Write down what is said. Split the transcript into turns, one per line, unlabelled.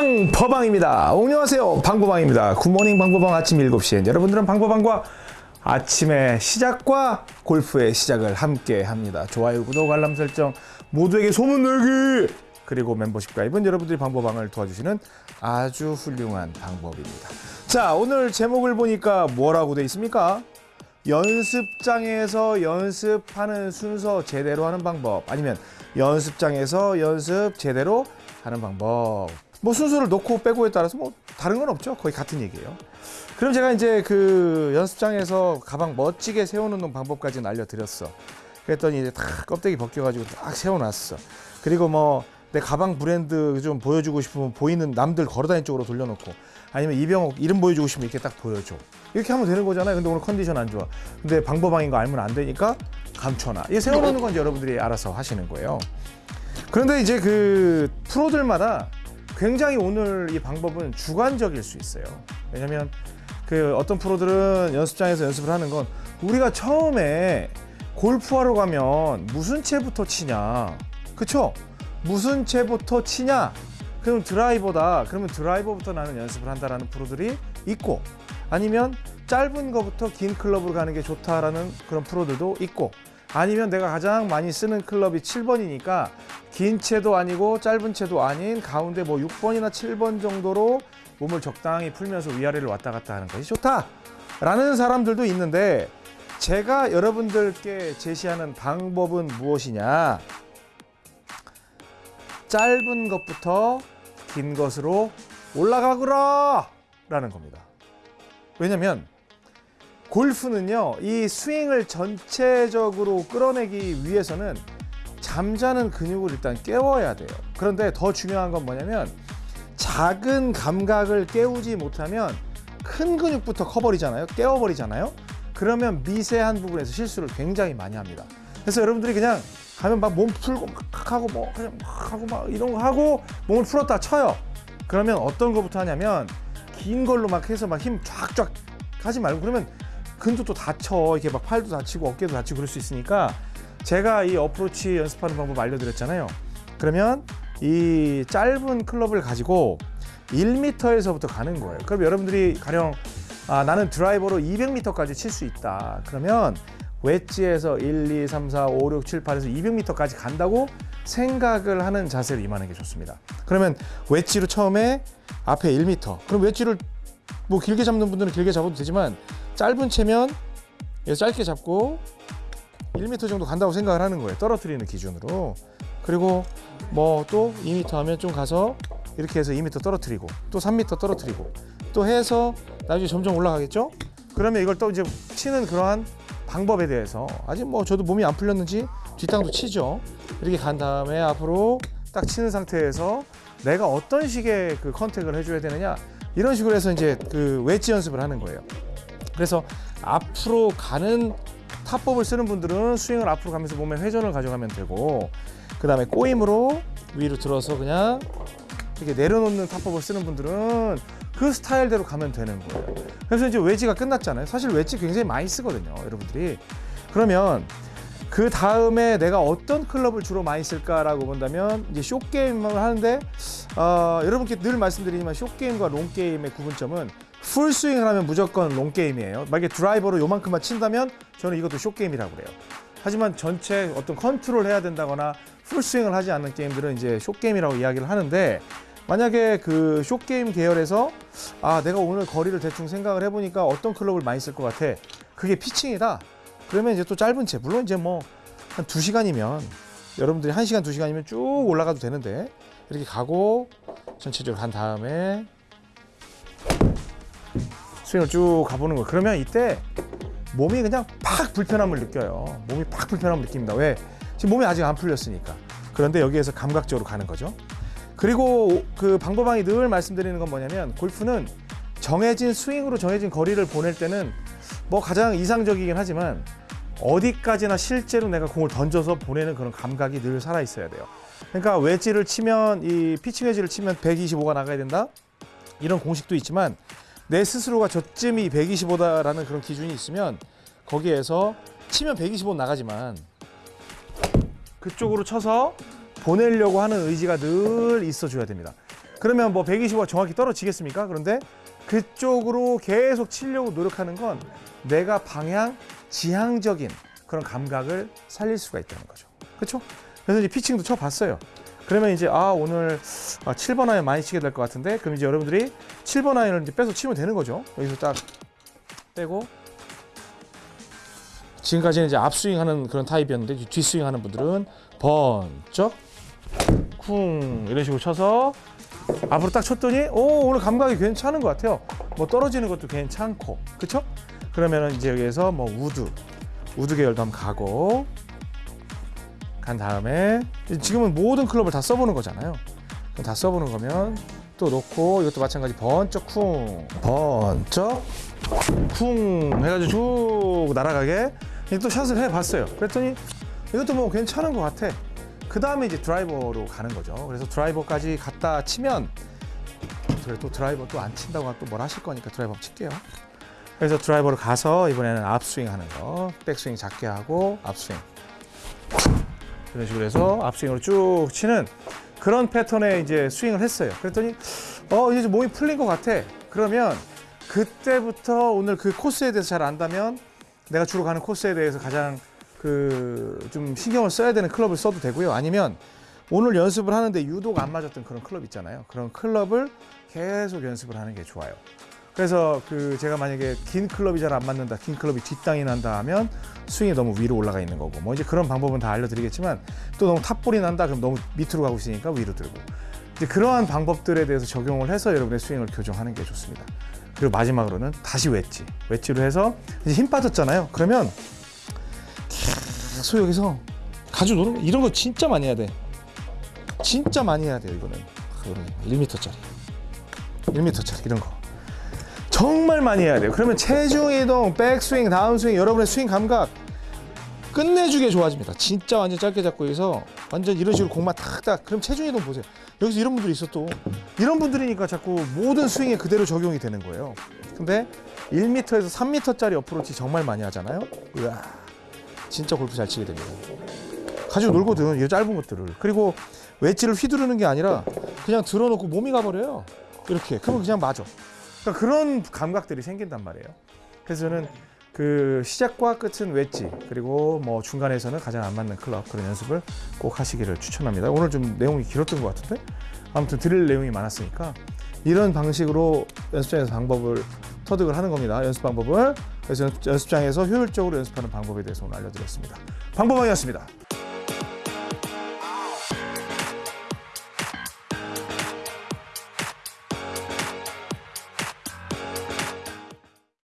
방퍼방입니다. 안녕하세요. 방퍼방입니다. 굿모닝 방퍼방 아침 7시엔 여러분들은 방퍼방과 아침의 시작과 골프의 시작을 함께 합니다. 좋아요, 구독, 알람 설정 모두에게 소문 내기 그리고 멤버십 가입은 여러분들이 방법방을 도와주시는 아주 훌륭한 방법입니다. 자, 오늘 제목을 보니까 뭐라고 돼 있습니까? 연습장에서 연습하는 순서 제대로 하는 방법 아니면 연습장에서 연습 제대로 하는 방법 뭐 순서를 놓고 빼고에 따라서 뭐 다른 건 없죠. 거의 같은 얘기예요. 그럼 제가 이제 그 연습장에서 가방 멋지게 세워놓는 방법까지는 알려드렸어. 그랬더니 이제 다 껍데기 벗겨가지고 딱 세워놨어. 그리고 뭐 내 가방 브랜드 좀 보여주고 싶으면 보이는 남들 걸어다니는 쪽으로 돌려놓고 아니면 이병옥 이름 보여주고 싶으면 이렇게 딱 보여줘. 이렇게 하면 되는 거잖아요. 근데 오늘 컨디션 안 좋아. 근데 방법방인 거 알면 안 되니까 감춰놔. 이게 세워놓는 건 여러분들이 알아서 하시는 거예요. 그런데 이제 그 프로들마다 굉장히 오늘 이 방법은 주관적일 수 있어요 왜냐면 그 어떤 프로들은 연습장에서 연습을 하는 건 우리가 처음에 골프하러 가면 무슨 채부터 치냐 그쵸? 무슨 채부터 치냐? 그럼 드라이버다. 그러면 드라이버부터 나는 연습을 한다라는 프로들이 있고 아니면 짧은 거부터 긴 클럽으로 가는 게 좋다라는 그런 프로들도 있고 아니면 내가 가장 많이 쓰는 클럽이 7번이니까 긴 채도 아니고 짧은 채도 아닌 가운데 뭐 6번이나 7번 정도로 몸을 적당히 풀면서 위아래를 왔다 갔다 하는 것이 좋다 라는 사람들도 있는데 제가 여러분들께 제시하는 방법은 무엇이냐? 짧은 것부터 긴 것으로 올라가거라! 라는 겁니다. 왜냐면 골프는요, 이 스윙을 전체적으로 끌어내기 위해서는 잠자는 근육을 일단 깨워야 돼요. 그런데 더 중요한 건 뭐냐면 작은 감각을 깨우지 못하면 큰 근육부터 커버리잖아요. 깨워버리잖아요. 그러면 미세한 부분에서 실수를 굉장히 많이 합니다. 그래서 여러분들이 그냥 가면 막 몸 풀고 막 하고 뭐 그냥 막 하고 막 이런 거 하고 몸을 풀었다 쳐요. 그러면 어떤 거부터 하냐면 긴 걸로 막 해서 막 힘 쫙쫙 하지 말고 그러면 근도 다쳐 이렇게 막 팔도 다치고 어깨도 다치고 그럴 수 있으니까 제가 이 어프로치 연습하는 방법 알려드렸잖아요. 그러면 이 짧은 클럽을 가지고 1m에서부터 가는 거예요. 그럼 여러분들이 가령 아, 나는 드라이버로 200m까지 칠 수 있다. 그러면 웨지에서 1, 2, 3, 4, 5, 6, 7, 8에서 200m까지 간다고 생각을 하는 자세로 임하는 게 좋습니다. 그러면 웨지로 처음에 앞에 1m. 그럼 웨지를 뭐 길게 잡는 분들은 길게 잡아도 되지만 짧은 채면 짧게 잡고 1m 정도 간다고 생각을 하는 거예요. 떨어뜨리는 기준으로. 그리고 뭐 또 2m 하면 좀 가서 이렇게 해서 2m 떨어뜨리고 또 3m 떨어뜨리고 또 해서 나중에 점점 올라가겠죠? 그러면 이걸 또 이제 치는 그러한 방법에 대해서 아직 뭐 저도 몸이 안 풀렸는지 뒷땅도 치죠. 이렇게 간 다음에 앞으로 딱 치는 상태에서 내가 어떤 식의 그 컨택을 해줘야 되느냐 이런 식으로 해서 이제 그 웨지 연습을 하는 거예요. 그래서 앞으로 가는 타법을 쓰는 분들은 스윙을 앞으로 가면서 몸에 회전을 가져가면 되고 그 다음에 꼬임으로 위로 들어서 그냥 이렇게 내려놓는 타법을 쓰는 분들은 그 스타일대로 가면 되는 거예요. 그래서 이제 웨지가 끝났잖아요. 사실 웨지 굉장히 많이 쓰거든요, 여러분들이. 그러면 그 다음에 내가 어떤 클럽을 주로 많이 쓸까라고 본다면 이제 short game을 하는데 어, 여러분께 늘 말씀드리지만 short game과 long game의 구분점은 풀 스윙을 하면 무조건 long game이에요. 만약에 드라이버로 요만큼만 친다면 저는 이것도 short game이라고 그래요. 하지만 전체 어떤 컨트롤 해야 된다거나 풀 스윙을 하지 않는 게임들은 이제 short game이라고 이야기를 하는데 만약에 그 short game 계열에서 아 내가 오늘 거리를 대충 생각을 해보니까 어떤 클럽을 많이 쓸 것 같아 그게 피칭이다 그러면 이제 또 짧은 채 물론 이제 뭐 한 두시간이면 여러분들이 한시간두시간이면쭉 올라가도 되는데 이렇게 가고 전체적으로 간 다음에 스윙을 쭉 가보는 거예요 그러면 이때 몸이 그냥 팍 불편함을 느껴요 몸이 팍 불편함을 느낍니다 왜? 지금 몸이 아직 안 풀렸으니까 그런데 여기에서 감각적으로 가는 거죠 그리고 그 방법왕이 늘 말씀드리는 건 뭐냐면 골프는 정해진 스윙으로 정해진 거리를 보낼 때는 뭐 가장 이상적이긴 하지만 어디까지나 실제로 내가 공을 던져서 보내는 그런 감각이 늘 살아 있어야 돼요. 그러니까 웨지를 치면 이 피칭 웨지를 치면 125가 나가야 된다. 이런 공식도 있지만 내 스스로가 저쯤이 125다라는 그런 기준이 있으면 거기에서 치면 125 나가지만 그쪽으로 쳐서 보내려고 하는 의지가 늘 있어줘야 됩니다. 그러면 뭐 125가 정확히 떨어지겠습니까? 그런데 그쪽으로 계속 치려고 노력하는 건 내가 방향 지향적인 그런 감각을 살릴 수가 있다는 거죠. 그렇죠? 그래서 이제 피칭도 쳐봤어요. 그러면 이제 아 오늘 아, 7번 아이언 많이 치게 될 것 같은데 그럼 이제 여러분들이 7번 아이언을 이제 빼서 치면 되는 거죠. 여기서 딱 빼고 지금까지는 이제 앞스윙 하는 그런 타입이었는데 이제 뒷스윙 하는 분들은 번쩍 쿵 이런 식으로 쳐서 앞으로 딱 쳤더니 오 오늘 감각이 괜찮은 것 같아요. 뭐 떨어지는 것도 괜찮고 그쵸? 그러면은 이제 여기에서 뭐 우드 우드 계열도 한번 가고 간 다음에 지금은 모든 클럽을 다 써보는 거잖아요. 다 써보는 거면 또 놓고 이것도 마찬가지 번쩍 쿵 번쩍 쿵 해가지고 쭉 날아가게 또 샷을 해봤어요. 그랬더니 이것도 뭐 괜찮은 것 같아. 그 다음에 이제 드라이버로 가는 거죠. 그래서 드라이버까지 갔다 치면 그래 또 드라이버 또 안 친다고 또 뭘 하실 거니까 드라이버 칠게요. 그래서 드라이버로 가서 이번에는 앞스윙 하는 거, 백스윙 작게 하고 앞스윙 이런 식으로 해서 앞스윙으로 쭉 치는 그런 패턴의 이제 스윙을 했어요. 그랬더니 어 이제 좀 몸이 풀린 것 같아. 그러면 그때부터 오늘 그 코스에 대해서 잘 안다면 내가 주로 가는 코스에 대해서 가장 그 좀 신경을 써야 되는 클럽을 써도 되고요. 아니면 오늘 연습을 하는데 유독 안 맞았던 그런 클럽 있잖아요. 그런 클럽을 계속 연습을 하는 게 좋아요. 그래서 그 제가 만약에 긴 클럽이 잘 안 맞는다, 긴 클럽이 뒷땅이 난다 하면 스윙이 너무 위로 올라가 있는 거고, 뭐 이제 그런 방법은 다 알려드리겠지만 또 너무 탑볼이 난다, 그럼 너무 밑으로 가고 있으니까 위로 들고. 이제 그러한 방법들에 대해서 적용을 해서 여러분의 스윙을 교정하는 게 좋습니다. 그리고 마지막으로는 다시 웨지, 웨지로 해서 이제 힘 빠졌잖아요. 그러면 계속 여기서 가지고 노는 거 이런 거 진짜 많이 해야 돼. 진짜 많이 해야 돼요 이거는. 1m짜리, 1m짜리 이런 거. 정말 많이 해야 돼요. 그러면 체중 이동, 백스윙, 다운스윙, 여러분의 스윙 감각 끝내주게 좋아집니다. 진짜 완전 짧게 잡고 여기서 완전 이런 식으로 공만 탁탁. 그럼 체중 이동 보세요. 여기서 이런 분들이 있어 또. 이런 분들이니까 자꾸 모든 스윙에 그대로 적용이 되는 거예요. 근데 1m에서 3m짜리 어프로치 정말 많이 하잖아요. 으아, 진짜 골프 잘 치게 됩니다. 가지고 놀거든, 이 짧은 것들을. 그리고 웨지를 휘두르는 게 아니라 그냥 들어놓고 몸이 가버려요. 이렇게. 그러면 그냥 맞아. 그러니까 그런 감각들이 생긴단 말이에요. 그래서 저는 그 시작과 끝은 웨지 그리고 뭐 중간에서는 가장 안 맞는 클럽 그런 연습을 꼭 하시기를 추천합니다. 오늘 좀 내용이 길었던 것 같은데 아무튼 드릴 내용이 많았으니까 이런 방식으로 연습장에서 방법을 터득을 하는 겁니다. 연습 방법을 그래서 연습장에서 효율적으로 연습하는 방법에 대해서 오늘 알려드렸습니다. 방법왕이었습니다.